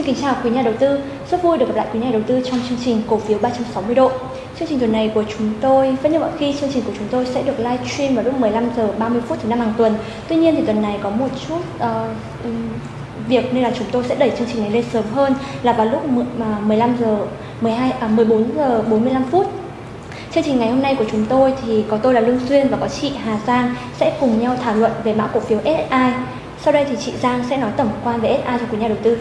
Xin kính chào quý nhà đầu tư, rất vui được gặp lại quý nhà đầu tư trong chương trình cổ phiếu 360 độ. Chương trình tuần này của chúng tôi, vẫn như mọi khi, chương trình của chúng tôi sẽ được live stream vào lúc 15 giờ 30 phút thứ năm hàng tuần. Tuy nhiên thì tuần này có một chút uh, việc nên là chúng tôi sẽ đẩy chương trình này lên sớm hơn là vào lúc 15 à, giờ 12 à 14 giờ 45 phút. Chương trình ngày hôm nay của chúng tôi thì có tôi là Lương Xuyên và có chị Hà Giang sẽ cùng nhau thảo luận về mã cổ phiếu SSI. Sau đây thì chị Giang sẽ nói tổng quan về SSI cho quý nhà đầu tư.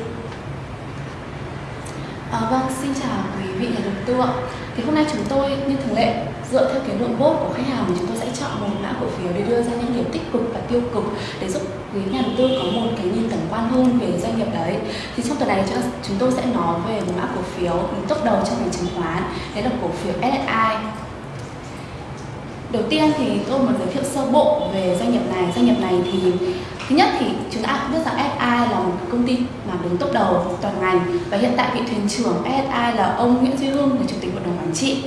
Xin chào quý vị nhà đầu tư ạ. Thì hôm nay chúng tôi như thường lệ dựa theo cái lượng vote của khách hàng thì chúng tôi sẽ chọn một mã cổ phiếu để đưa ra những điểm tích cực và tiêu cực để giúp quý nhà đầu tư có một cái nhìn tổng quan hơn về doanh nghiệp đấy. Thì trong tuần này chúng tôi sẽ nói về một mã cổ phiếu top đầu trong ngành chứng khoán, đấy là cổ phiếu SSI. Đầu tiên thì tôi muốn giới thiệu sơ bộ về doanh nghiệp này. Doanh nghiệp này thì Thứ nhất thì chúng ta biết rằng công ty mà đứng top đầu toàn ngành và hiện tại vị thuyền trưởng SI là ông Nguyễn Duy Hưng là chủ tịch hội đồng quản trị.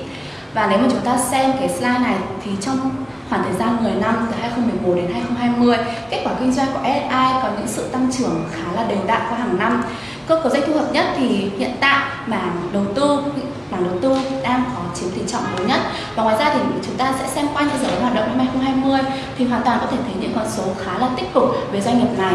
Và nếu mà chúng ta xem cái slide này thì trong khoảng thời gian 10 năm từ 2011 đến 2020, kết quả kinh doanh của SI có những sự tăng trưởng khá là đều đặn qua hàng năm. Cơ cấu doanh thu hợp nhất thì hiện tại mảng đầu tư mảng đầu tư đang có chiếm tỷ trọng lớn nhất và ngoài ra thì chúng ta sẽ xem qua những dự hoạt động năm 2020 thì hoàn toàn có thể thấy những con số khá là tích cực về doanh nghiệp này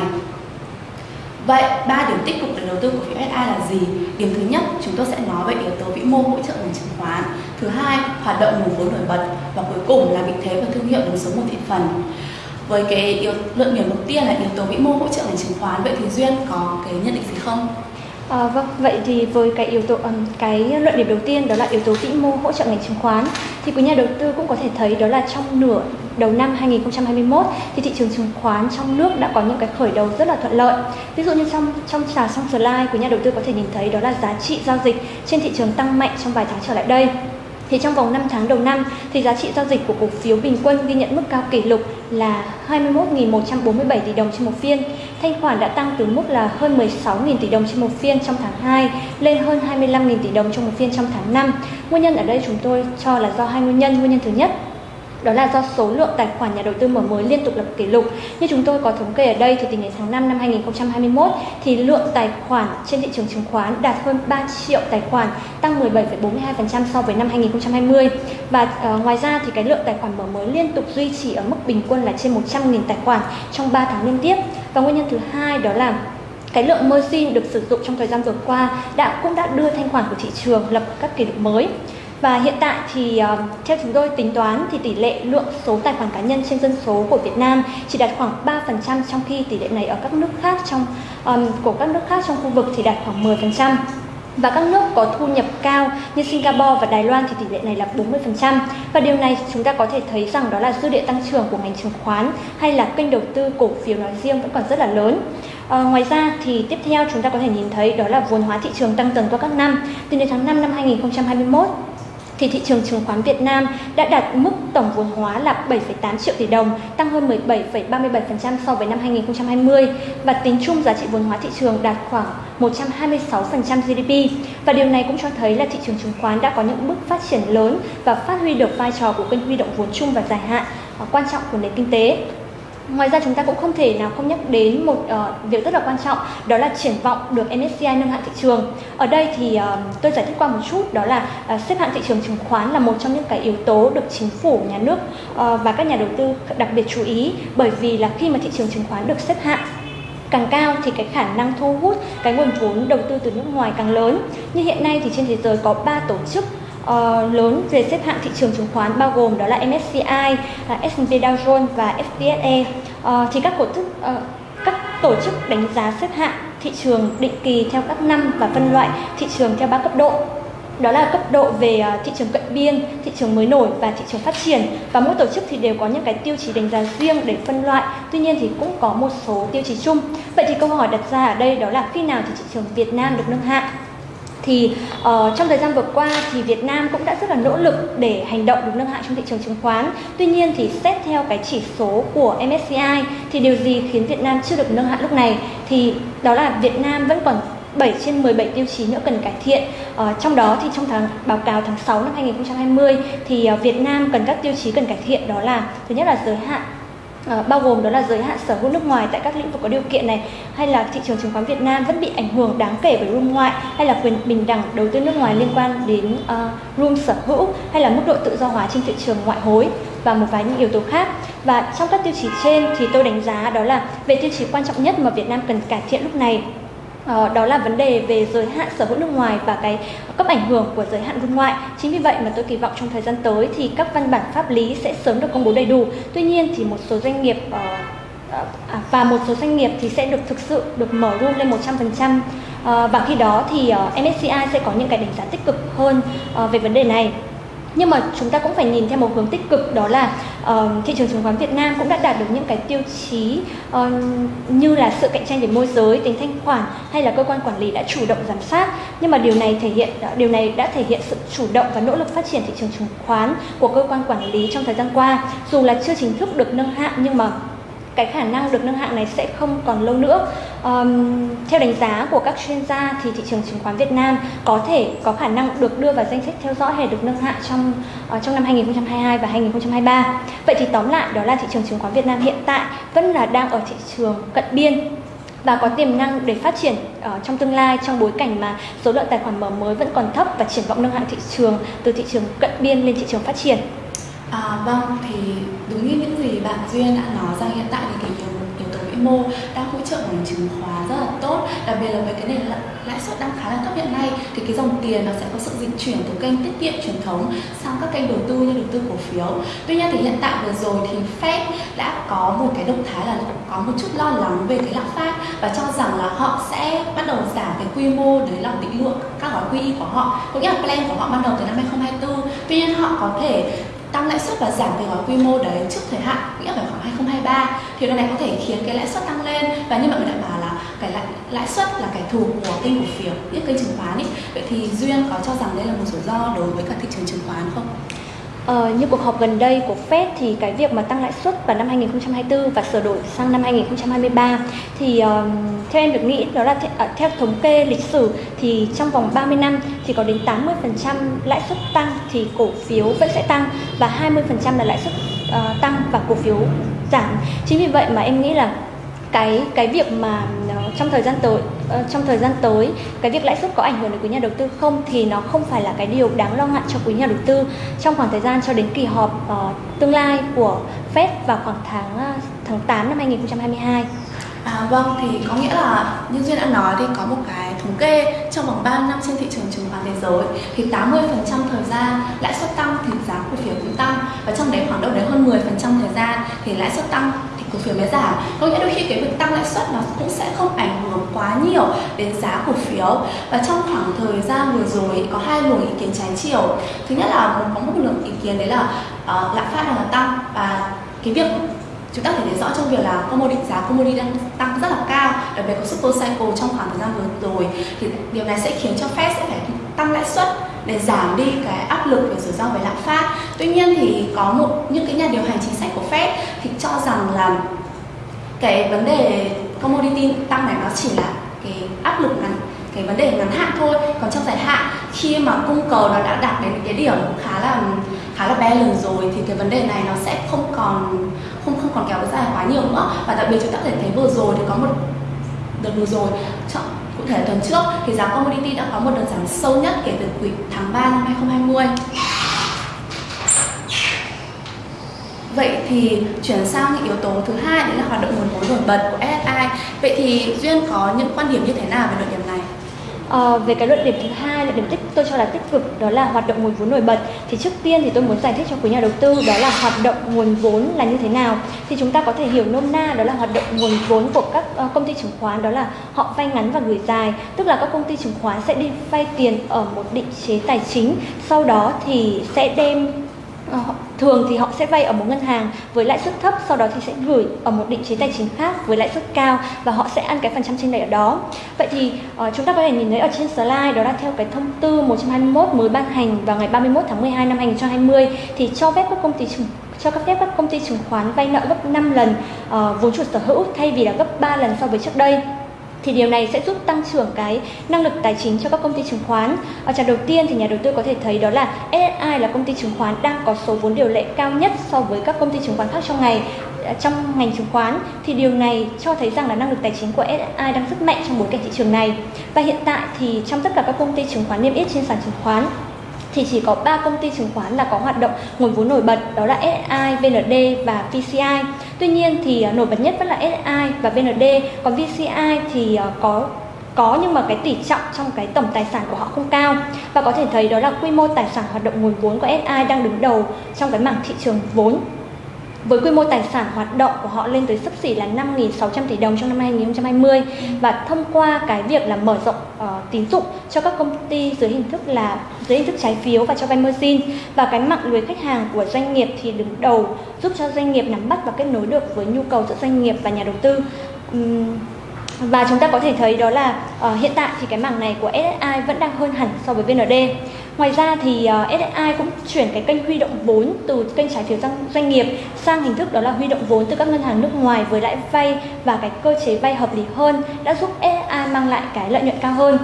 Vậy ba điểm tích cực để đầu tư cổ phiếu SI là gì? Điểm thứ nhất, chúng tôi sẽ nói về yếu tố vĩ mô hỗ trợ ngành chứng khoán. Thứ hai, hoạt động nguồn vốn nổi bật và cuối cùng là vị thế và thương hiệu đứng số một thị phần. Với cái yếu, luận điểm đầu tiên là yếu tố vĩ mô hỗ trợ ngành chứng khoán, vậy thì duyên có cái nhận định gì không? À, vâng, vậy thì với cái yếu tố um, cái luận điểm đầu tiên đó là yếu tố vĩ mô hỗ trợ ngành chứng khoán thì quý nhà đầu tư cũng có thể thấy đó là trong nửa đầu năm 2021 thì thị trường chứng khoán trong nước đã có những cái khởi đầu rất là thuận lợi. Ví dụ như trong trong trà trong slide quý nhà đầu tư có thể nhìn thấy đó là giá trị giao dịch trên thị trường tăng mạnh trong vài tháng trở lại đây. Thì trong vòng 5 tháng đầu năm thì giá trị giao dịch của cổ phiếu bình quân ghi nhận mức cao kỷ lục là 21.147 tỷ đồng trên một phiên. Thanh khoản đã tăng từ mức là hơn 16.000 tỷ đồng trên một phiên trong tháng 2 lên hơn 25.000 tỷ đồng trong một phiên trong tháng 5. Nguyên nhân ở đây chúng tôi cho là do hai nguyên nhân. Nguyên nhân thứ nhất đó là do số lượng tài khoản nhà đầu tư mở mới liên tục lập kỷ lục. Như chúng tôi có thống kê ở đây thì tính đến tháng 5 năm 2021 thì lượng tài khoản trên thị trường chứng khoán đạt hơn 3 triệu tài khoản, tăng 17,42% so với năm 2020. Và uh, ngoài ra thì cái lượng tài khoản mở mới liên tục duy trì ở mức bình quân là trên 100.000 tài khoản trong 3 tháng liên tiếp. Và nguyên nhân thứ hai đó là cái lượng margin được sử dụng trong thời gian vừa qua đã cũng đã đưa thanh khoản của thị trường lập các kỷ lục mới. Và hiện tại thì uh, theo chúng tôi tính toán thì tỷ lệ lượng số tài khoản cá nhân trên dân số của Việt Nam chỉ đạt khoảng 3% trong khi tỷ lệ này ở các nước khác trong um, của các nước khác trong khu vực thì đạt khoảng 10%. Và các nước có thu nhập cao như Singapore và Đài Loan thì tỷ lệ này là 40%. Và điều này chúng ta có thể thấy rằng đó là dư địa tăng trưởng của ngành chứng khoán hay là kênh đầu tư cổ phiếu nói riêng vẫn còn rất là lớn. À, ngoài ra thì tiếp theo chúng ta có thể nhìn thấy đó là vốn hóa thị trường tăng dần qua các năm. Từ đến tháng 5 năm 2021 thì thị trường chứng khoán Việt Nam đã đạt mức tổng vốn hóa là 7,8 triệu tỷ đồng, tăng hơn 17,37% so với năm 2020 và tính chung giá trị vốn hóa thị trường đạt khoảng 126% GDP. Và điều này cũng cho thấy là thị trường chứng khoán đã có những bước phát triển lớn và phát huy được vai trò của kênh huy động vốn chung và dài hạn à, quan trọng của nền kinh tế. Ngoài ra chúng ta cũng không thể nào không nhắc đến một uh, việc rất là quan trọng đó là triển vọng được MSCI nâng hạng thị trường. Ở đây thì uh, tôi giải thích qua một chút đó là uh, xếp hạng thị trường chứng khoán là một trong những cái yếu tố được chính phủ, nhà nước uh, và các nhà đầu tư đặc biệt chú ý bởi vì là khi mà thị trường chứng khoán được xếp hạng càng cao thì cái khả năng thu hút cái nguồn vốn đầu tư từ nước ngoài càng lớn. Như hiện nay thì trên thế giới có 3 tổ chức uh, lớn về xếp hạng thị trường chứng khoán bao gồm đó là MSCI, uh, S&P Dow Jones và FTSE. Uh, ờ, thì các tổ chức uh, ờ, các tổ chức đánh giá xếp hạng thị trường định kỳ theo các năm và phân loại thị trường theo ba cấp độ. Đó là cấp độ về thị trường cận biên, thị trường mới nổi và thị trường phát triển. Và mỗi tổ chức thì đều có những cái tiêu chí đánh giá riêng để phân loại. Tuy nhiên thì cũng có một số tiêu chí chung. Vậy thì câu hỏi đặt ra ở đây đó là khi nào thì thị trường Việt Nam được nâng hạng? Thì uh, trong thời gian vừa qua thì Việt Nam cũng đã rất là nỗ lực để hành động được nâng hạng trong thị trường chứng khoán. Tuy nhiên thì xét theo cái chỉ số của MSCI thì điều gì khiến Việt Nam chưa được nâng hạng lúc này thì đó là Việt Nam vẫn còn 7 trên 17 tiêu chí nữa cần cải thiện. Ờ, trong đó thì trong tháng báo cáo tháng 6 năm 2020 thì ờ, Việt Nam cần các tiêu chí cần cải thiện đó là thứ nhất là giới hạn À, bao gồm đó là giới hạn sở hữu nước ngoài tại các lĩnh vực có điều kiện này hay là thị trường chứng khoán Việt Nam vẫn bị ảnh hưởng đáng kể bởi room ngoại hay là quyền bình đẳng đầu tư nước ngoài liên quan đến uh, room sở hữu hay là mức độ tự do hóa trên thị trường ngoại hối và một vài những yếu tố khác. Và trong các tiêu chí trên thì tôi đánh giá đó là về tiêu chí quan trọng nhất mà Việt Nam cần cải thiện lúc này. Ờ, đó là vấn đề về giới hạn sở hữu nước ngoài và cái cấp ảnh hưởng của giới hạn vun ngoại. Chính vì vậy mà tôi kỳ vọng trong thời gian tới thì các văn bản pháp lý sẽ sớm được công bố đầy đủ. Tuy nhiên thì một số doanh nghiệp ờ, ờ, à, và một số doanh nghiệp thì sẽ được thực sự được mở room lên 100% và khi đó thì MSCI sẽ có những cái đánh giá tích cực hơn về vấn đề này nhưng mà chúng ta cũng phải nhìn theo một hướng tích cực, đó là uh, thị trường chứng khoán Việt Nam cũng đã đạt được những cái tiêu chí uh, như là sự cạnh tranh về môi giới, tính thanh khoản hay là cơ quan quản lý đã chủ động giám sát. Nhưng mà điều này thể hiện điều này đã thể hiện sự chủ động và nỗ lực phát triển thị trường chứng khoán của cơ quan quản lý trong thời gian qua. Dù là chưa chính thức được nâng hạng nhưng mà cái khả năng được nâng hạng này sẽ không còn lâu nữa. Um, theo đánh giá của các chuyên gia thì thị trường chứng khoán Việt Nam có thể có khả năng được đưa vào danh sách theo dõi hay được nâng hạng trong uh, trong năm 2022 và 2023. Vậy thì tóm lại đó là thị trường chứng khoán Việt Nam hiện tại vẫn là đang ở thị trường cận biên và có tiềm năng để phát triển uh, trong tương lai trong bối cảnh mà số lượng tài khoản mở mới vẫn còn thấp và triển vọng nâng hạng thị trường từ thị trường cận biên lên thị trường phát triển. À, vâng, thì đúng như những gì bạn Duyên đã nói rằng hiện tại thì cái yếu, yếu tố vĩ mô đang hỗ trợ ngành chứng khoán rất là tốt đặc biệt là với cái nền lãi suất đang khá là thấp hiện nay thì cái dòng tiền nó sẽ có sự dịch chuyển từ kênh tiết kiệm truyền thống sang các kênh đầu tư như đầu tư cổ phiếu. Tuy nhiên thì hiện tại vừa rồi thì Fed đã có một cái động thái là có một chút lo lắng về cái lạm phát và cho rằng là họ sẽ bắt đầu giảm cái quy mô đấy là định lượng các gói QE của họ có nghĩa là plan của họ ban đầu từ năm 2024 tuy nhiên họ có thể tăng lãi suất và giảm cái gói quy mô đấy trước thời hạn nghĩa là khoảng 2023 thì điều này có thể khiến cái lãi suất tăng lên. Và như mọi người đã bảo là cái lãi, lãi suất là kẻ thù của kênh cổ phiếu những kênh chứng khoán ấy vậy thì duyên có cho rằng đây là một rủi ro đối với cả thị trường chứng khoán không? Ờ, như cuộc họp gần đây của Fed thì cái việc mà tăng lãi suất vào năm 2024 và sửa đổi sang năm 2023 thì uh, theo em được nghĩ đó là th- uh, theo thống kê lịch sử thì trong vòng 30 năm thì có đến 80% lãi suất tăng thì cổ phiếu vẫn sẽ tăng và 20% là lãi suất uh, tăng và cổ phiếu giảm. Chính vì vậy mà em nghĩ là cái cái việc mà trong thời gian tới ờ, trong thời gian tới cái việc lãi suất có ảnh hưởng đến quý nhà đầu tư không thì nó không phải là cái điều đáng lo ngại cho quý nhà đầu tư trong khoảng thời gian cho đến kỳ họp uh, tương lai của Fed vào khoảng tháng ờ, tháng 8 năm 2022. À, vâng thì có nghĩa là như duyên đã nói thì có một cái thống kê trong vòng 3 năm trên thị trường chứng khoán thế giới thì 80% thời gian lãi suất tăng thì giá cổ phiếu cũng tăng. Và trong đấy khoảng đâu đấy hơn 10% thời gian thì lãi suất tăng thì cổ phiếu mới giảm. Có nghĩa đôi khi cái việc tăng lãi suất nó cũng sẽ không ảnh hưởng quá nhiều đến giá cổ phiếu. Và trong khoảng thời gian vừa rồi có hai luồng ý kiến trái chiều. Thứ nhất là có một luồng ý kiến đấy là uh, lạm phát đang tăng và cái việc chúng ta thể thấy rõ trong việc là commodity giá commodity đang tăng rất là cao, đặc biệt có super cycle trong khoảng thời gian vừa rồi. Thì điều này sẽ khiến cho Fed sẽ phải tăng lãi suất để giảm đi cái áp lực về rủi ro về lạm phát. Tuy nhiên thì có một, những cái nhà điều hành chính sách của Fed thì cho rằng là cái vấn đề commodity tăng này nó chỉ là cái áp lực ngắn, cái vấn đề ngắn hạn thôi. Còn trong dài hạn, khi mà cung cầu nó đã đạt đến cái điểm khá là khá là balance rồi thì cái vấn đề này nó sẽ không còn, không còn kéo dài quá nhiều nữa và đặc biệt chúng ta có thể thấy vừa rồi thì có một đợt vừa rồi cụ thể tuần trước, thì giá commodity đã có một đợt giảm sâu nhất kể từ quý tháng 3 năm 2020 Vậy thì chuyển sang những yếu tố thứ hai, đấy là hoạt động nguồn vốn nổi bật của SSI. Vậy thì Duyên có những quan điểm như thế nào về đội điểm này? À, về cái luận điểm thứ hai, luận điểm tích tôi cho là tích cực đó là hoạt động nguồn vốn nổi bật. Thì trước tiên thì tôi muốn giải thích cho quý nhà đầu tư đó là hoạt động nguồn vốn là như thế nào. Thì chúng ta có thể hiểu nôm na đó là hoạt động nguồn vốn của các ờ, công ty chứng khoán đó là họ vay ngắn và gửi dài, tức là các công ty chứng khoán sẽ đi vay tiền ở một định chế tài chính, sau đó thì sẽ đem Ờ, thường thì họ sẽ vay ở một ngân hàng với lãi suất thấp sau đó thì sẽ gửi ở một định chế tài chính khác với lãi suất cao và họ sẽ ăn cái phần trăm trên lệch ở đó. Vậy thì uh, chúng ta có thể nhìn thấy ở trên slide đó là theo cái thông tư 121 mới ban hành vào ngày 31 tháng 12 năm 2020 thì cho phép các công ty chứng cho các phép các công ty chứng khoán vay nợ gấp 5 lần uh, vốn chủ sở hữu thay vì là gấp 3 lần so với trước đây thì điều này sẽ giúp tăng trưởng cái năng lực tài chính cho các công ty chứng khoán. Ở trạng đầu tiên thì nhà đầu tư có thể thấy đó là SSI là công ty chứng khoán đang có số vốn điều lệ cao nhất so với các công ty chứng khoán khác trong ngày. À, trong ngành chứng khoán thì điều này cho thấy rằng là năng lực tài chính của SSI đang rất mạnh trong bối cảnh thị trường này. Và hiện tại thì trong tất cả các công ty chứng khoán niêm yết trên sàn chứng khoán thì chỉ có 3 công ty chứng khoán là có hoạt động nguồn vốn nổi bật đó là SI, VND và VCI. Tuy nhiên thì à, nổi bật nhất vẫn là SI và VND, còn VCI thì à, có có nhưng mà cái tỷ trọng trong cái tổng tài sản của họ không cao. Và có thể thấy đó là quy mô tài sản hoạt động nguồn vốn của SI đang đứng đầu trong cái mảng thị trường vốn với quy mô tài sản hoạt động của họ lên tới sấp xỉ là 5.600 tỷ đồng trong năm 2020 và thông qua cái việc là mở rộng uh, tín dụng cho các công ty dưới hình thức là dưới hình thức trái phiếu và cho vay margin và cái mạng lưới khách hàng của doanh nghiệp thì đứng đầu giúp cho doanh nghiệp nắm bắt và kết nối được với nhu cầu giữa doanh nghiệp và nhà đầu tư. Um, và chúng ta có thể thấy đó là uh, hiện tại thì cái mảng này của SSI vẫn đang hơn hẳn so với VND. Ngoài ra thì ờ, SSI cũng chuyển cái kênh huy động vốn từ kênh trái phiếu doanh nghiệp sang hình thức đó là huy động vốn từ các ngân hàng nước ngoài với lãi vay và cái cơ chế vay hợp lý hơn đã giúp SSI mang lại cái lợi nhuận cao hơn.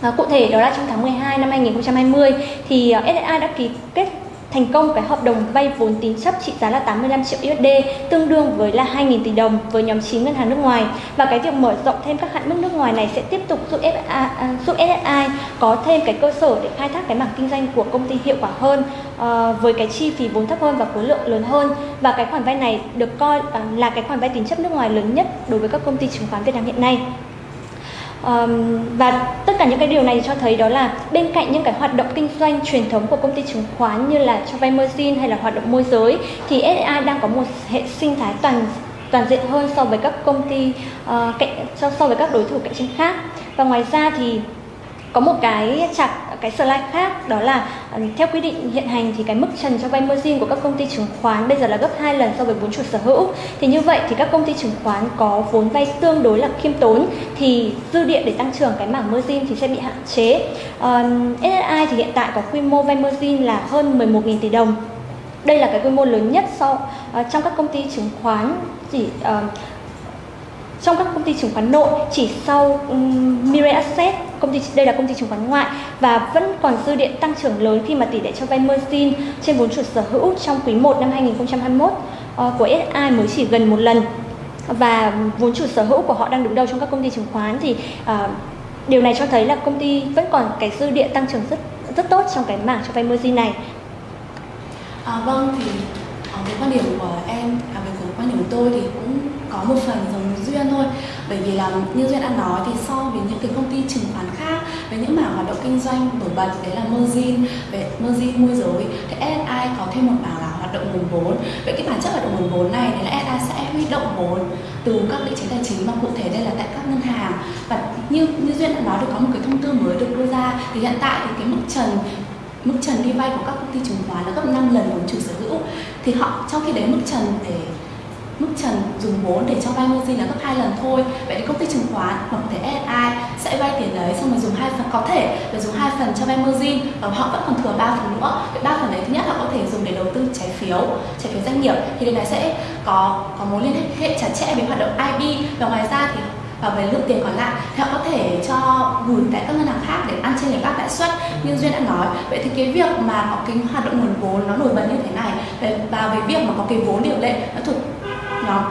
À, cụ thể đó là trong tháng 12 năm 2020 thì ờ, SSI đã ký kết thành công cái hợp đồng vay vốn tín chấp trị giá là 85 triệu USD tương đương với là 2.000 tỷ đồng với nhóm 9 ngân hàng nước ngoài và cái việc mở rộng thêm các hạn mức nước ngoài này sẽ tiếp tục giúp FA, à, giúp SSI có thêm cái cơ sở để khai thác cái mảng kinh doanh của công ty hiệu quả hơn ờ, với cái chi phí vốn thấp hơn và khối lượng lớn hơn và cái khoản vay này được coi ờ, là cái khoản vay tín chấp nước ngoài lớn nhất đối với các công ty chứng khoán Việt Nam hiện nay. Um, và tất cả những cái điều này cho thấy đó là bên cạnh những cái hoạt động kinh doanh truyền thống của công ty chứng khoán như là cho vay margin hay là hoạt động môi giới thì SSI đang có một hệ sinh thái toàn toàn diện hơn so với các công ty uh, cạnh so, so với các đối thủ cạnh tranh khác. Và ngoài ra thì có một cái chặt cái slide khác đó là ờ, theo quy định hiện hành thì cái mức trần cho vay margin của các công ty chứng khoán bây giờ là gấp 2 lần so với vốn chủ sở hữu. Thì như vậy thì các công ty chứng khoán có vốn vay tương đối là khiêm tốn thì dư địa để tăng trưởng cái mảng margin thì sẽ bị hạn chế. Um, SSI thì hiện tại có quy mô vay margin là hơn 11.000 tỷ đồng. Đây là cái quy mô lớn nhất so uh, ờ, trong các công ty chứng khoán. Chỉ uh, trong các công ty chứng khoán nội chỉ sau um, Mirai Asset công ty đây là công ty chứng khoán ngoại và vẫn còn dư địa tăng trưởng lớn khi mà tỷ lệ cho vay margin trên vốn chủ sở hữu trong quý 1 năm 2021 uh, ờ, của SI mới chỉ gần một lần và vốn chủ sở hữu của họ đang đứng đầu trong các công ty chứng khoán thì uh, điều này cho thấy là công ty vẫn còn cái dư địa tăng trưởng rất rất tốt trong cái mảng cho vay margin này. À, vâng thì ờ, cái quan điểm của em à, về quan điểm của tôi thì cũng có một phần giống duyên thôi. Bởi vì là như duyên đã nói thì so với những cái công ty chứng khoán khác, với những mảng hoạt động kinh doanh nổi bật, đấy là margin, về margin môi giới, thì SSI có thêm một mảng là hoạt động nguồn vốn. Vậy cái bản chất hoạt động nguồn vốn này thì là SSI sẽ huy động vốn từ các định chế tài chính mà cụ thể đây là tại các ngân hàng. Và như như duyên đã nói được có một cái thông tư mới được đưa ra, thì hiện tại thì cái mức trần mức trần đi vay của các công ty chứng khoán là gấp 5 lần vốn chủ sở hữu. Thì họ, trong khi đấy mức trần để mức trần dùng vốn để cho vay margin là gấp hai lần thôi. Vậy thì công ty chứng khoán hoặc có thể SI sẽ vay tiền đấy xong rồi dùng hai phần, có thể là dùng hai phần cho vay margin và họ vẫn còn thừa ba phần nữa. Vậy ba phần đấy thứ nhất là có thể dùng để đầu tư trái phiếu trái phiếu doanh nghiệp. Thì điều này sẽ có có mối liên hệ chặt chẽ với hoạt động IB và ngoài ra thì và về lượng tiền còn lại. Thì họ có thể cho gửi tại các ngân hàng khác để ăn trên lệch các lãi suất như duyên đã nói. Vậy thì cái việc mà có cái hoạt động nguồn vốn nó nổi bật như thế này. Và về việc mà có cái vốn điều lệ nó thuộc nhóm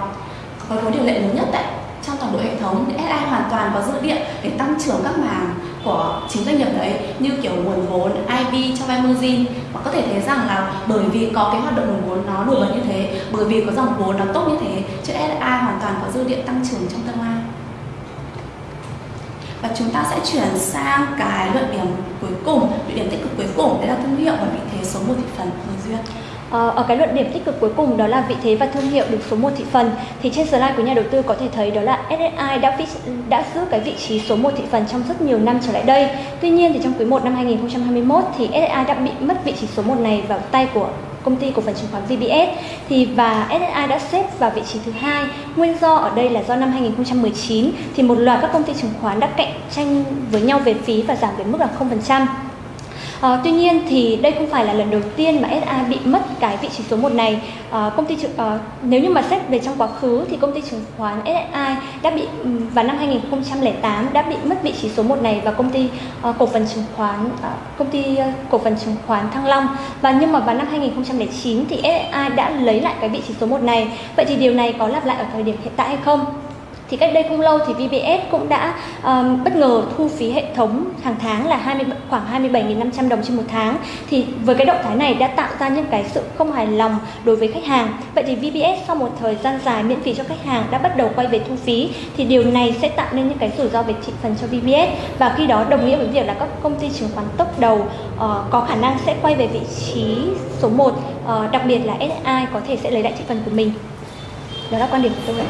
có vốn điều lệ lớn nhất tại trong toàn bộ hệ thống SI hoàn toàn có dư địa để tăng trưởng các mảng của chính doanh nghiệp đấy như kiểu nguồn vốn, IB cho vay margin và có thể thấy rằng là bởi vì có cái hoạt động nguồn vốn nó nổi bật như thế bởi vì có dòng vốn nó tốt như thế cho SI hoàn toàn có dư địa tăng trưởng trong tương lai và chúng ta sẽ chuyển sang cái luận điểm cuối cùng, luận điểm tích cực cuối cùng đấy là thương hiệu và vị thế số một thị phần người duyên. Ờ, ở cái luận điểm tích cực cuối cùng đó là vị thế và thương hiệu được số 1 thị phần, thì trên slide của nhà đầu tư có thể thấy đó là SSI đã đã giữ cái vị trí số 1 thị phần trong rất nhiều năm trở lại đây. Tuy nhiên thì trong quý 1 năm 2021 thì SSI đã bị mất vị trí số 1 này vào tay của công ty cổ phần chứng khoán VBS thì và SSI đã xếp vào vị trí thứ hai. Nguyên do ở đây là do năm 2019 thì một loạt các công ty chứng khoán đã cạnh tranh với nhau về phí và giảm về mức là 0%. À, tuy nhiên thì đây không phải là lần đầu tiên mà SA bị mất cái vị trí số 1 này. À, công ty à, nếu như mà xét về trong quá khứ thì công ty chứng khoán SSI đã bị vào năm 2008 đã bị mất vị trí số 1 này và công ty à, cổ phần chứng khoán à, công ty à, cổ phần chứng khoán Thăng Long và nhưng mà vào năm 2009 thì SSI đã lấy lại cái vị trí số 1 này. Vậy thì điều này có lặp lại ở thời điểm hiện tại hay không? Thì cách đây không lâu thì VPS cũng đã um, bất ngờ thu phí hệ thống hàng tháng là 20 khoảng 27.500 đồng trên một tháng. Thì với cái động thái này đã tạo ra những cái sự không hài lòng đối với khách hàng. Vậy thì VPS sau một thời gian dài miễn phí cho khách hàng đã bắt đầu quay về thu phí thì điều này sẽ tạo nên những cái rủi ro về thị phần cho VPS và khi đó đồng nghĩa với việc là các công ty chứng khoán tốc đầu uh, có khả năng sẽ quay về vị trí số 1 uh, ờ, đặc biệt là SSI có thể sẽ lấy lại thị phần của mình. Đó là quan điểm của tôi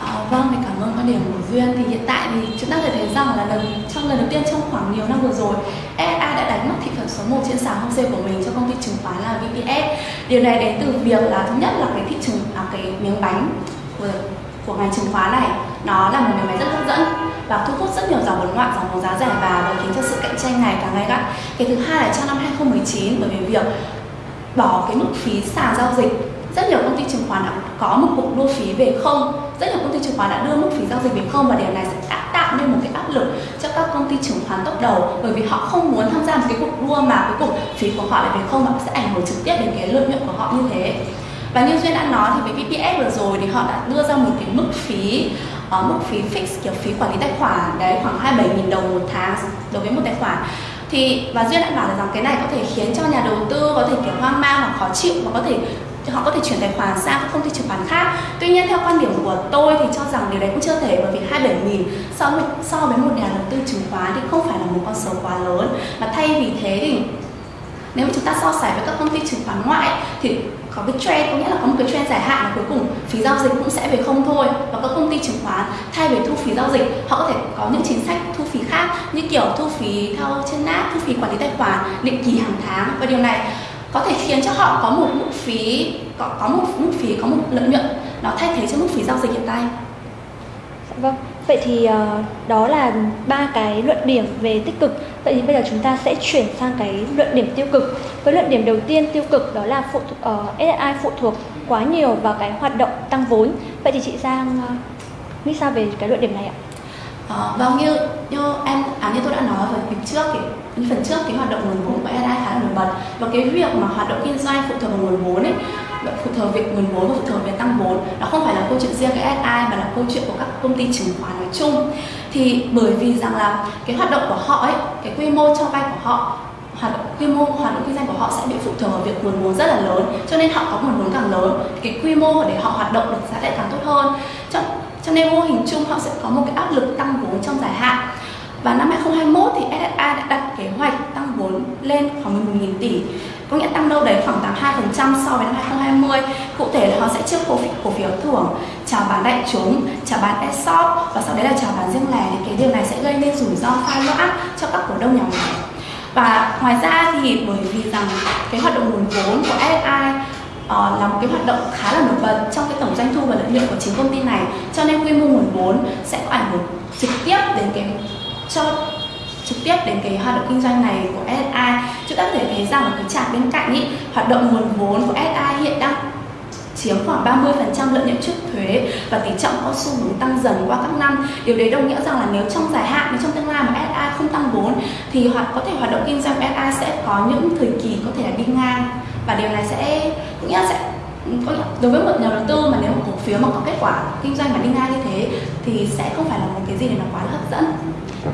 Ờ, vâng, mình cảm ơn quan điểm của Duyên. Thì hiện tại thì chúng ta có thể thấy rằng là lần trong lần đầu tiên trong khoảng nhiều năm vừa rồi, SA đã đánh mất thị phần số 1 trên sàn HOSE của mình cho công ty chứng khoán là VPS. Điều này đến từ việc là thứ nhất là cái thị trường à, cái miếng bánh của, của ngành chứng khoán này nó là một miếng bánh rất hấp dẫn và thu hút rất nhiều dòng vốn ngoại, dòng vốn giá rẻ vào và khiến cho sự cạnh tranh này càng gay gắt. Cái thứ hai là trong năm 2019 bởi vì việc bỏ cái mức phí sàn giao dịch rất nhiều công ty chứng khoán đã có một cuộc đua phí về không. Rất nhiều công ty chứng khoán đã đưa mức phí giao dịch về không và điều này sẽ tạo nên một cái áp lực cho các công ty chứng khoán top đầu. Bởi vì họ không muốn tham gia một cái cuộc đua mà cuối cùng phí của họ lại về không và sẽ ảnh hưởng trực tiếp đến cái lợi nhuận của họ như thế. Và như duyên đã nói thì với VPS vừa rồi thì họ đã đưa ra một cái mức phí ở uh, mức phí fix kiểu phí quản lý tài khoản đấy khoảng 27.000 đồng một tháng đối với một tài khoản. Thì và duyên đã bảo là rằng cái này có thể khiến cho nhà đầu tư có thể kiểu hoang mang hoặc khó chịu và có thể thì họ có thể chuyển tài khoản sang các công ty chứng khoán khác. Tuy nhiên theo quan điểm của tôi thì cho rằng điều đấy cũng chưa thể, bởi vì 27 nghìn so với so với một nhà đầu tư chứng khoán thì không phải là một con số quá lớn. Mà thay vì thế thì nếu mà chúng ta so sánh với các công ty chứng khoán ngoại thì có cái trend, có nghĩa là có một cái trend dài hạn là cuối cùng phí giao dịch cũng sẽ về không thôi. Và các công ty chứng khoán thay vì thu phí giao dịch, họ có thể có những chính sách thu phí khác như kiểu thu phí theo trên nát thu phí quản lý tài khoản, định kỳ hàng tháng. Và điều này có thể khiến cho họ có một mức phí có, có một mức phí có một lợi nhuận nó thay thế cho mức phí giao dịch hiện tại. Dạ vâng. Vậy thì uh, đó là ba cái luận điểm về tích cực. Vậy thì bây giờ chúng ta sẽ chuyển sang cái luận điểm tiêu cực. Với luận điểm đầu tiên tiêu cực đó là phụ uh, ờ, SSI phụ thuộc quá nhiều vào cái hoạt động tăng vốn. Vậy thì chị Giang uh, nghĩ sao về cái luận điểm này ạ? À, vâng như như em à như tôi đã nói ở phần trước thì như phần trước cái hoạt động nguồn vốn của AI khá là nổi bật. Và cái việc mà hoạt động kinh doanh phụ thuộc vào nguồn vốn ấy phụ thuộc việc nguồn vốn và phụ thuộc việc tăng vốn nó không phải là câu chuyện riêng cái SI mà là câu chuyện của các công ty chứng khoán nói chung. Thì bởi vì rằng là cái hoạt động của họ ấy cái quy mô cho vay của họ hoạt động quy mô hoạt động kinh doanh của họ sẽ bị phụ thuộc vào việc nguồn vốn rất là lớn cho nên họ có nguồn vốn càng lớn cái quy mô để họ hoạt động được sẽ lại càng tốt hơn. Cho, cho nên mô hình chung họ sẽ có một cái áp lực tăng vốn trong dài hạn. Và năm 2021 thì SSI đã đặt kế hoạch tăng vốn lên khoảng 11.000 tỷ. Có nghĩa tăng đâu đấy khoảng 82% so với năm 2020 cụ thể là họ sẽ trước cổ phiếu, cổ phiếu thưởng chào bán đại chúng chào bán ESOP và sau đấy là chào bán riêng lẻ. Thì cái điều này sẽ gây nên rủi ro pha loãng cho các cổ đông nhỏ. Lẻ và ngoài ra thì bởi vì rằng cái hoạt động nguồn vốn của SSI uh, là một cái hoạt động khá là nổi bật trong cái tổng doanh thu và lợi nhuận của chính công ty này. Cho nên quy mô nguồn vốn sẽ có ảnh hưởng trực tiếp đến cái cho trực tiếp đến cái hoạt động kinh doanh này của SSI chúng ta có thể thấy rằng ở cái chart bên cạnh ý, hoạt động nguồn vốn của SSI hiện đang chiếm khoảng 30% lợi nhuận trước thuế và tỷ trọng có xu hướng tăng dần qua các năm. Điều đấy đồng nghĩa rằng là nếu trong dài hạn, nếu trong tương lai mà SI không tăng vốn thì hoặc có thể hoạt động kinh doanh SI sẽ có những thời kỳ có thể là đi ngang và điều này sẽ nghĩa sẽ đối với một nhà đầu tư mà nếu một cổ phiếu mà có kết quả kinh doanh mà đi ngang như thế thì sẽ không phải là một cái gì để nó quá là hấp dẫn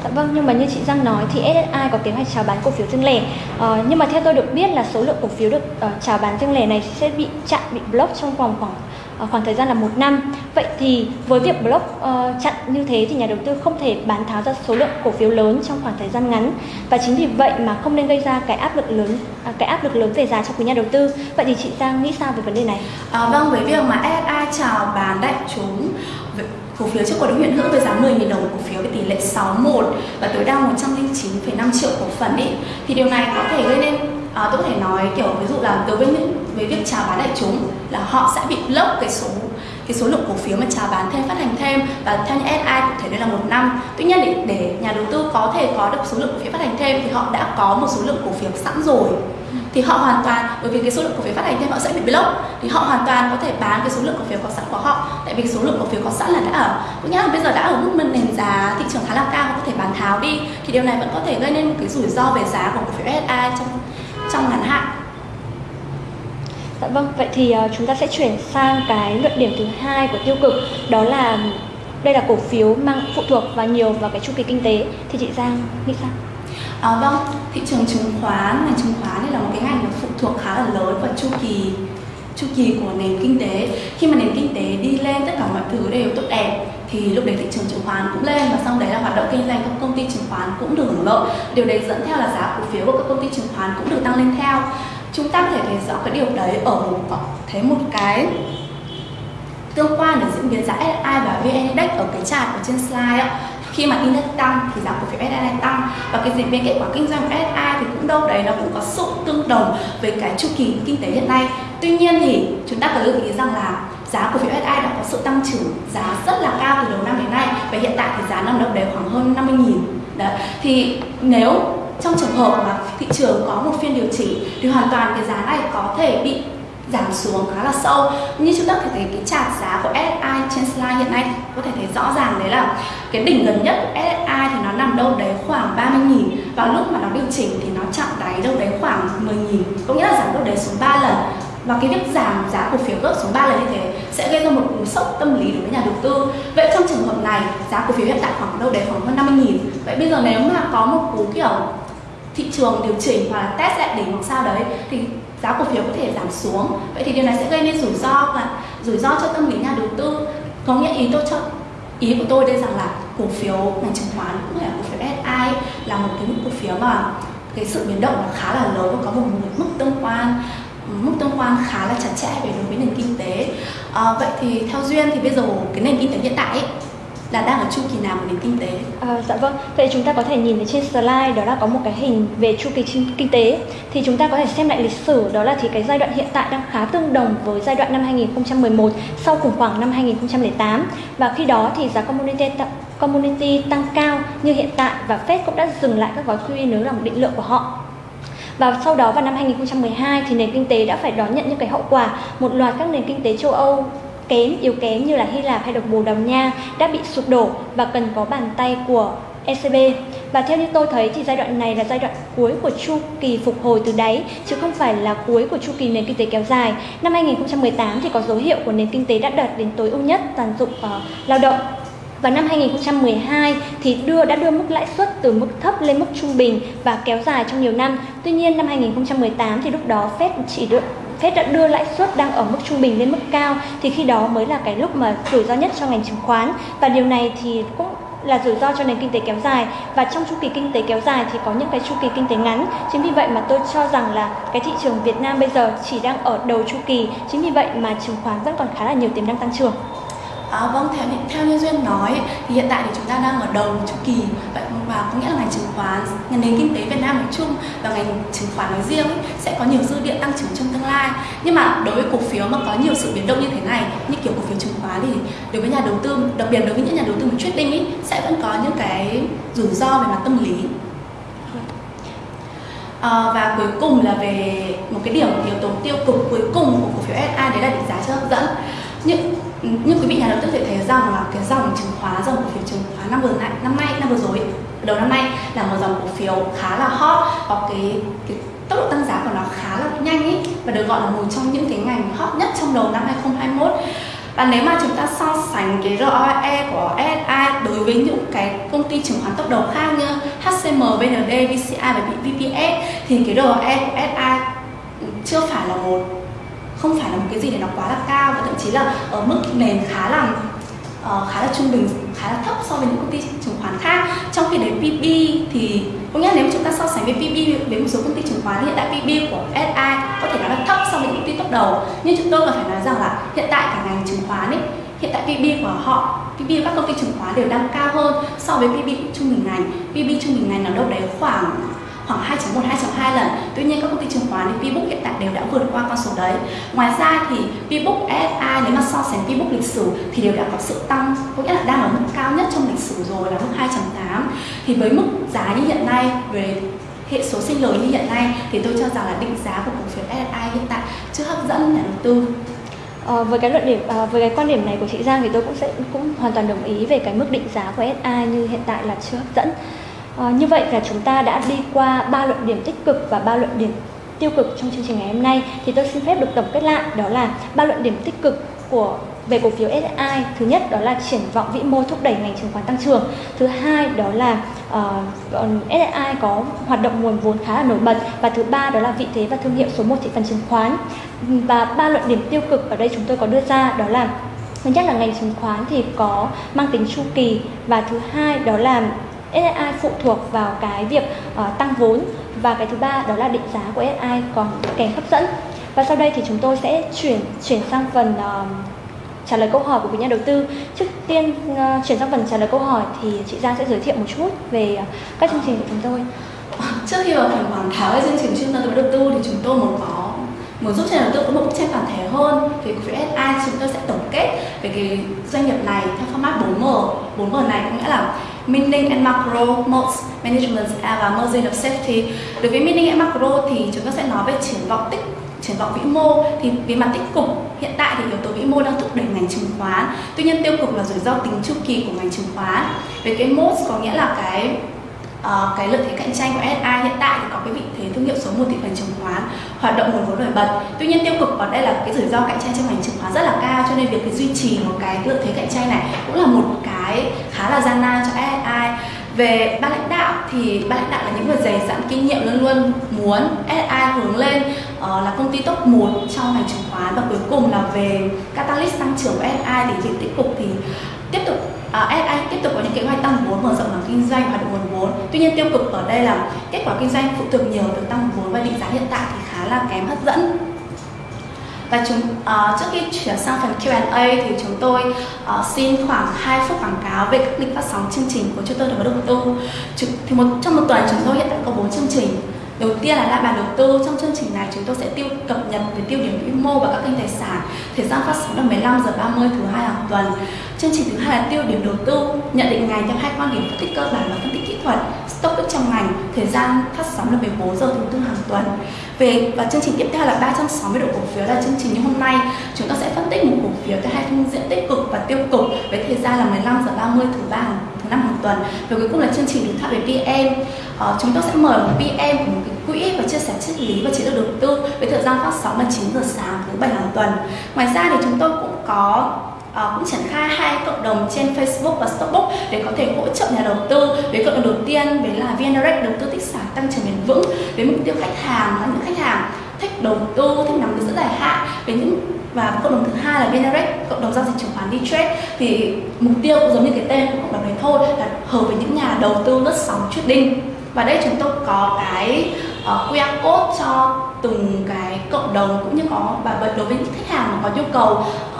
Dạ vâng, nhưng mà như chị Giang nói thì SSI có kế hoạch chào bán cổ phiếu riêng lẻ. Ờ, nhưng mà theo tôi được biết là số lượng cổ phiếu được uh, chào bán riêng lẻ này sẽ bị chặn, bị block trong vòng khoảng Ờ, khoảng thời gian là một năm. Vậy thì với việc block uh, chặn như thế thì nhà đầu tư không thể bán tháo ra số lượng cổ phiếu lớn trong khoảng thời gian ngắn và chính vì vậy mà không nên gây ra cái áp lực lớn uh, cái áp lực lớn về giá cho quý nhà đầu tư. Vậy thì chị Giang nghĩ sao về vấn đề này? À, vâng, với việc mà SSI chào bán đại chúng cổ phiếu trước cổ đông hiện hữu với giá 10.000 đồng một cổ phiếu với tỷ lệ 61 và tối đa 109,5 triệu cổ phần ấy thì điều này có thể gây nên à, tôi có thể nói kiểu ví dụ là đối với những với việc chào bán đại chúng là họ sẽ bị block cái số cái số lượng cổ phiếu mà chào bán thêm phát hành thêm. Và theo như SI cụ thể đây là một năm. Tuy nhiên để, để nhà đầu tư có thể có được số lượng cổ phiếu phát hành thêm thì họ đã có một số lượng cổ phiếu sẵn rồi. Thì họ hoàn toàn bởi vì cái số lượng cổ phiếu phát hành thêm họ sẽ bị block. Thì họ hoàn toàn có thể bán cái số lượng cổ phiếu có sẵn của họ. Tại vì số lượng cổ phiếu có sẵn là đã ở. Cũng nghĩa là bây giờ đã ở mức nền giá thị trường khá là cao họ có thể bán tháo đi. Thì điều này vẫn có thể gây nên một cái rủi ro về giá của cổ phiếu SI trong trong ngắn hạn Dạ vâng, vậy thì uh, chúng ta sẽ chuyển sang cái luận điểm thứ hai của tiêu cực đó là đây là cổ phiếu mang phụ thuộc và nhiều vào cái chu kỳ kinh tế thì chị Giang nghĩ sao? À, vâng, thị trường chứng khoán, ngành chứng khoán này là một cái ngành phụ thuộc khá là lớn vào chu kỳ chu kỳ của nền kinh tế. Khi mà nền kinh tế đi lên, tất cả mọi thứ đều tốt đẹp, thì lúc đấy thị trường chứng khoán cũng lên và sau đấy là hoạt động kinh doanh các công ty chứng khoán cũng được hưởng lợi. Điều đấy dẫn theo là giá cổ phiếu của các công ty chứng khoán cũng được tăng lên theo. Chúng ta có thể thấy rõ cái điều đấy ở một thấy một cái tương quan đến diễn biến giá SI và VN Index ở cái chart ở trên slide ạ khi mà index tăng thì giá cổ phiếu SSI tăng và cái diễn biến kết quả kinh doanh của SSI thì cũng đâu đấy nó cũng có sự tương đồng với cái chu kỳ kinh tế hiện nay tuy nhiên thì chúng ta có lưu ý rằng là giá cổ phiếu SI đã có sự tăng trưởng giá rất là cao từ đầu năm đến nay và hiện tại thì giá nằm đâu đấy khoảng hơn 50 nghìn. Đấy. thì nếu trong trường hợp mà thị trường có một phiên điều chỉnh thì hoàn toàn cái giá này có thể bị giảm xuống khá là sâu. Như chúng ta có thể thấy cái chart giá của SSI trên slide hiện nay có thể thấy rõ ràng đấy là cái đỉnh gần nhất của SSI thì nó nằm đâu đấy khoảng 30 nghìn và lúc mà nó điều chỉnh thì nó chạm đáy đâu đấy khoảng 10 nghìn. Có nghĩa là giảm đâu đấy xuống 3 lần và cái việc giảm giá cổ phiếu gấp xuống 3 lần như thế sẽ gây ra một cú sốc tâm lý đối với nhà đầu tư. Vậy trong trường hợp này, giá cổ phiếu hiện tại khoảng đâu đấy? Khoảng hơn 50 nghìn. Vậy bây giờ nếu mà có một cú, kiểu, thị trường điều chỉnh hoặc là test lại đỉnh hoặc sao đấy, thì giá cổ phiếu có thể giảm xuống. Vậy thì điều này sẽ gây nên rủi ro và rủi ro cho tâm lý nhà đầu tư. Có nghĩa ý tôi cho, ý của tôi đây rằng là cổ phiếu ngành chứng khoán cũng là cổ phiếu SI là một cái mức cổ phiếu mà cái sự biến động khá là lớn và có một mức tương quan mức tương quan khá là chặt chẽ về đối với nền kinh tế à, vậy thì theo duyên thì bây giờ cái nền kinh tế hiện tại ấy, là đang ở chu kỳ nào của nền kinh tế? À, dạ vâng, vậy chúng ta có thể nhìn thấy trên slide đó là có một cái hình về chu kỳ kinh tế thì chúng ta có thể xem lại lịch sử đó là thì cái giai đoạn hiện tại đang khá tương đồng với giai đoạn năm 2011 sau khủng hoảng năm 2008 và khi đó thì giá commodity commodity tăng cao như hiện tại và Fed cũng đã dừng lại các gói QE nới lỏng định lượng của họ. Và sau đó vào năm 2012 thì nền kinh tế đã phải đón nhận những cái hậu quả một loạt các nền kinh tế châu Âu kém, yếu kém như là Hy Lạp hay được Bồ Đào Nha đã bị sụp đổ và cần có bàn tay của ECB. Và theo như tôi thấy thì giai đoạn này là giai đoạn cuối của chu kỳ phục hồi từ đáy chứ không phải là cuối của chu kỳ nền kinh tế kéo dài. Năm 2018 thì có dấu hiệu của nền kinh tế đã đạt đến tối ưu nhất toàn dụng uh, lao động và năm 2012 thì đưa, đã đưa mức lãi suất từ mức thấp lên mức trung bình và kéo dài trong nhiều năm. Tuy nhiên, năm 2018 thì lúc đó Fed chỉ được Fed đã đưa lãi suất đang ở mức trung bình lên mức cao, thì khi đó mới là cái lúc mà rủi ro nhất cho ngành chứng khoán. Và điều này thì cũng là rủi ro cho nền kinh tế kéo dài. Và trong chu kỳ kinh tế kéo dài thì có những cái chu kỳ kinh tế ngắn. Chính vì vậy mà tôi cho rằng là cái thị trường Việt Nam bây giờ chỉ đang ở đầu chu kỳ. Chính vì vậy mà chứng khoán vẫn còn khá là nhiều tiềm năng tăng trưởng. À, vâng, theo theo như duyên nói thì hiện tại thì chúng ta đang ở đầu chu kỳ vậy và có nghĩa là ngành chứng khoán, ngành nền kinh tế Việt Nam nói chung và ngành chứng khoán nói riêng ấy, sẽ có nhiều dư địa tăng trưởng trong tương lai. Nhưng mà đối với cổ phiếu mà có nhiều sự biến động như thế này, như kiểu cổ phiếu chứng khoán thì đối với nhà đầu tư, đặc biệt đối với những nhà đầu tư mà trading ấy sẽ vẫn có những cái rủi ro về mặt tâm lý. À, và cuối cùng là về một cái điểm yếu tố tiêu cực cuối cùng của cổ phiếu SI đấy là định giá chưa hấp dẫn. Những như quý vị nhà đầu tư thể thấy rằng là cái dòng chứng khoán dòng cổ phiếu chứng khoán năm vừa nay năm nay năm vừa rồi đầu năm nay là một dòng cổ phiếu khá là hot có cái, cái tốc độ tăng giá của nó khá là nhanh ý và được gọi là một trong những cái ngành hot nhất trong đầu năm 2021 và nếu mà chúng ta so sánh cái ROE của SI đối với những cái công ty chứng khoán tốc đầu khác như HCM, VND, VCI và VPS thì cái ROE của SI chưa phải là một không phải là một cái gì để nó quá là cao và thậm chí là ở mức nền khá là uh, khá là trung bình khá là thấp so với những công ty chứng khoán khác. Trong khi đấy PB thì có nghĩa là nếu chúng ta so sánh với PB với một số công ty chứng khoán hiện tại PB của SI có thể nói là thấp so với những công ty top đầu. Nhưng chúng tôi còn phải nói rằng là hiện tại cả ngành chứng khoán ấy hiện tại PB của họ PB các công ty chứng khoán đều đang cao hơn so với PB trung bình ngành. PB trung bình ngành là đâu đấy khoảng khoảng 2.1 2.2 lần. Tuy nhiên các công ty chứng khoán thì Pbook hiện tại đều đã vượt qua con số đấy. Ngoài ra thì Pbook SI nếu mà so sánh Pbook lịch sử thì đều đã có sự tăng có nghĩa là đang ở mức cao nhất trong lịch sử rồi là mức 2.8 thì với mức giá như hiện nay về hệ số sinh lời như hiện nay thì tôi cho rằng là định giá của cổ phiếu SI hiện tại chưa hấp dẫn nhà đầu tư. À, với cái luận điểm à, với cái quan điểm này của chị Giang thì tôi cũng sẽ cũng hoàn toàn đồng ý về cái mức định giá của SI như hiện tại là chưa hấp dẫn. À, như vậy là chúng ta đã đi qua ba luận điểm tích cực và ba luận điểm tiêu cực trong chương trình ngày hôm nay. Thì tôi xin phép được tổng kết lại đó là ba luận điểm tích cực của về cổ phiếu SSI thứ nhất đó là triển vọng vĩ mô thúc đẩy ngành chứng khoán tăng trưởng. Thứ hai đó là ờ, uh, SSI có hoạt động nguồn vốn khá là nổi bật. Và thứ ba đó là vị thế và thương hiệu số 1 thị phần chứng khoán. Và ba luận điểm tiêu cực ở đây chúng tôi có đưa ra đó là thứ nhất là ngành chứng khoán thì có mang tính chu kỳ. Và thứ hai đó là SSI phụ thuộc vào cái việc uh, tăng vốn và cái thứ ba đó là định giá của SSI còn kém hấp dẫn và sau đây thì chúng tôi sẽ chuyển chuyển sang phần uh, trả lời câu hỏi của quý nhà đầu tư. Trước tiên uh, chuyển sang phần trả lời câu hỏi thì chị Giang sẽ giới thiệu một chút về uh, các chương trình của chúng tôi. Trước khi vào phần quảng cáo về chương trình chuyên gia đầu tư thì chúng tôi muốn có muốn giúp cho nhà đầu tư có một bức tranh toàn thể hơn về cổ phiếu SI chúng tôi sẽ tổng kết về cái doanh nghiệp này theo format 4M 4M này có nghĩa là Meaning and Macro, Modes, Management và Margin of Safety Đối với Meaning and Macro thì chúng ta sẽ nói về triển vọng tích triển vọng vĩ mô. Thì về mặt tích cực hiện tại thì yếu tố vĩ mô đang thúc đẩy ngành chứng khoán. Tuy nhiên tiêu cực là rủi ro tính chu kỳ của ngành chứng khoán. Về cái modes có nghĩa là cái uh, cái lợi thế cạnh tranh của SI hiện tại thì có cái vị thế thương hiệu số 1 thị phần chứng khoán hoạt động nguồn vốn nổi bật. Tuy nhiên tiêu cực ở đây là cái rủi ro cạnh tranh trong ngành chứng khoán rất là cao cho nên việc cái duy trì một cái lợi thế cạnh tranh này cũng là một cái khá là gian nan cho SI về ban lãnh đạo thì ban lãnh đạo là những người dày dặn kinh nghiệm luôn luôn muốn SI hướng lên uh, là công ty top 1 trong ngành chứng khoán và cuối cùng là về catalyst tăng trưởng của SI thì việc tích cực thì tiếp tục à, SI tiếp tục có những kế hoạch tăng vốn mở rộng mảng kinh doanh hoạt động nguồn vốn. Tuy nhiên tiêu cực ở đây là kết quả kinh doanh phụ thuộc nhiều từ tăng vốn và định giá hiện tại thì khá là kém hấp dẫn. Và chúng uh, trước khi chuyển sang phần Q&A thì chúng tôi uh, xin khoảng 2 phút quảng cáo về các lịch phát sóng chương trình của chúng tôi đầu tư. chúng Thì một trong một tuần chúng tôi hiện tại có 4 chương trình. Đầu tiên là lại bàn đầu tư trong chương trình này chúng tôi sẽ tiêu cập nhật về tiêu điểm vĩ mô và các kênh tài sản. Thời gian phát sóng là 15 giờ 30 thứ hai hàng tuần. Chương trình thứ hai là tiêu điểm đầu tư, nhận định ngành theo hai quan điểm phân tích cơ bản và phân tích kỹ thuật, stock ích trong ngành. Thời gian phát sóng là 14 giờ thứ tư hàng tuần. Về và chương trình tiếp theo là 360 độ cổ phiếu là chương trình như hôm nay chúng ta sẽ phân tích một cổ phiếu theo hai phương diện tích cực và tiêu cực với thời gian là 15 giờ 30 thứ ba hàng năm một tuần. Và cuối cùng là chương trình đối thoại về PM ờ, chúng tôi sẽ mời một PM của một cái quỹ và chia sẻ triết lý và chiến lược đầu tư với thời gian phát sóng là 9 giờ sáng thứ bảy hàng tuần. Ngoài ra thì chúng tôi cũng có À, cũng triển khai hai cộng đồng trên Facebook và Stockbook để có thể hỗ trợ nhà đầu tư. Với cộng đồng đầu tiên với là VNREX đầu tư tích sản tăng trưởng bền vững. Với mục tiêu khách hàng là những khách hàng thích đầu tư thích nắm giữ dài hạn. Với những và cộng đồng thứ hai là VNREX cộng đồng giao dịch chứng khoán đi trade thì mục tiêu cũng giống như cái tên của cộng đồng này thôi là hợp với những nhà đầu tư lướt sóng trading. Và đây chúng tôi có cái uh, QR code cho từng cái cộng đồng cũng như có và đối với những khách hàng mà có nhu cầu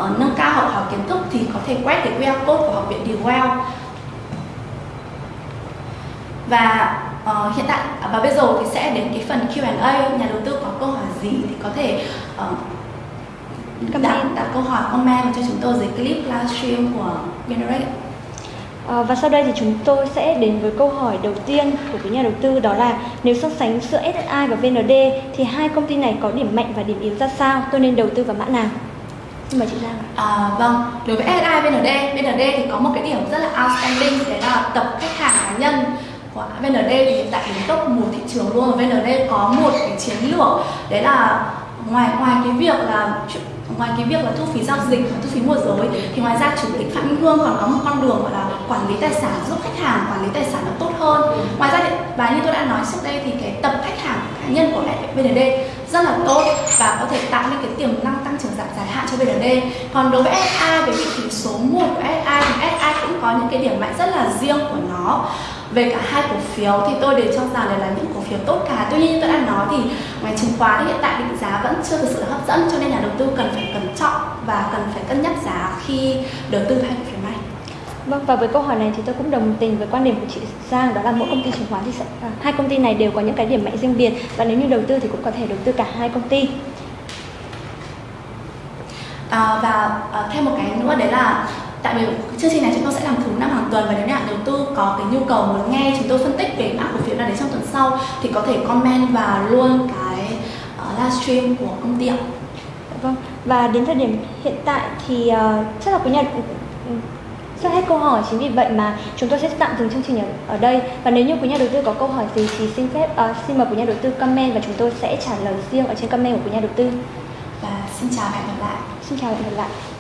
uh, nâng cao học hỏi kiến thức thì có thể quét cái QR code của học viện Dewell và uh, hiện tại và bây giờ thì sẽ đến cái phần Q&A nhà đầu tư có câu hỏi gì thì có thể uh, đặt, đặt câu hỏi comment cho chúng tôi dưới clip livestream của Generate À, và sau đây thì chúng tôi sẽ đến với câu hỏi đầu tiên của quý nhà đầu tư đó là nếu so sánh giữa SSI và VND thì hai công ty này có điểm mạnh và điểm yếu ra sao? Tôi nên đầu tư vào mã nào? Xin mời chị Giang. À, vâng, đối với SSI VND, VND thì có một cái điểm rất là outstanding đấy là tập khách hàng cá nhân của VND thì hiện tại đứng top một thị trường luôn, và VND có một cái chiến lược. Đấy là ngoài ngoài cái việc là, ngoài cái việc là thu phí giao dịch và thu phí môi giới, thì ngoài ra chủ tịch phạm minh hương còn có một con đường gọi là quản lý tài sản giúp khách hàng quản lý tài sản nó tốt hơn. Ngoài ra thì, và như tôi đã nói trước đây thì cái tập khách hàng cá nhân của VND rất là tốt và có thể tạo nên cái tiềm năng tăng trưởng dài dài hạn cho VND còn đối với SA về vị trí số 1 của SA thì SA cũng có những cái điểm mạnh rất là riêng của nó về cả hai cổ phiếu thì tôi đều cho rằng là, là những cổ phiếu tốt cả tuy nhiên như tôi đã nói thì ngoài chứng khoán hiện tại định giá vẫn chưa thực sự hấp dẫn cho nên là đầu tư cần phải cẩn trọng và cần phải cân nhắc giá khi đầu tư hai cổ phiếu này Vâng và với câu hỏi này thì tôi cũng đồng tình với quan điểm của chị Giang đó là mỗi công ty chứng khoán thì sẽ à, hai công ty này đều có những cái điểm mạnh riêng biệt và nếu như đầu tư thì cũng có thể đầu tư cả hai công ty. À, và à, thêm một cái nữa đấy là tại vì chương trình này chúng tôi sẽ làm thứ năm hàng tuần và nếu nhà đầu tư có cái nhu cầu muốn nghe chúng tôi phân tích về mã cổ phiếu nào đấy trong tuần sau thì có thể comment vào luôn cái uh, livestream của công ty ạ. Vâng và đến thời điểm hiện tại thì uh, chắc là quý nhà sắp hết câu hỏi chính vì vậy mà chúng tôi sẽ tạm dừng chương trình ở, ở đây. Và nếu như quý nhà đầu tư có câu hỏi gì thì xin phép uh, xin mời quý nhà đầu tư comment và chúng tôi sẽ trả lời riêng ở trên comment của quý nhà đầu tư. Và xin chào và hẹn gặp lại. Xin chào và hẹn gặp lại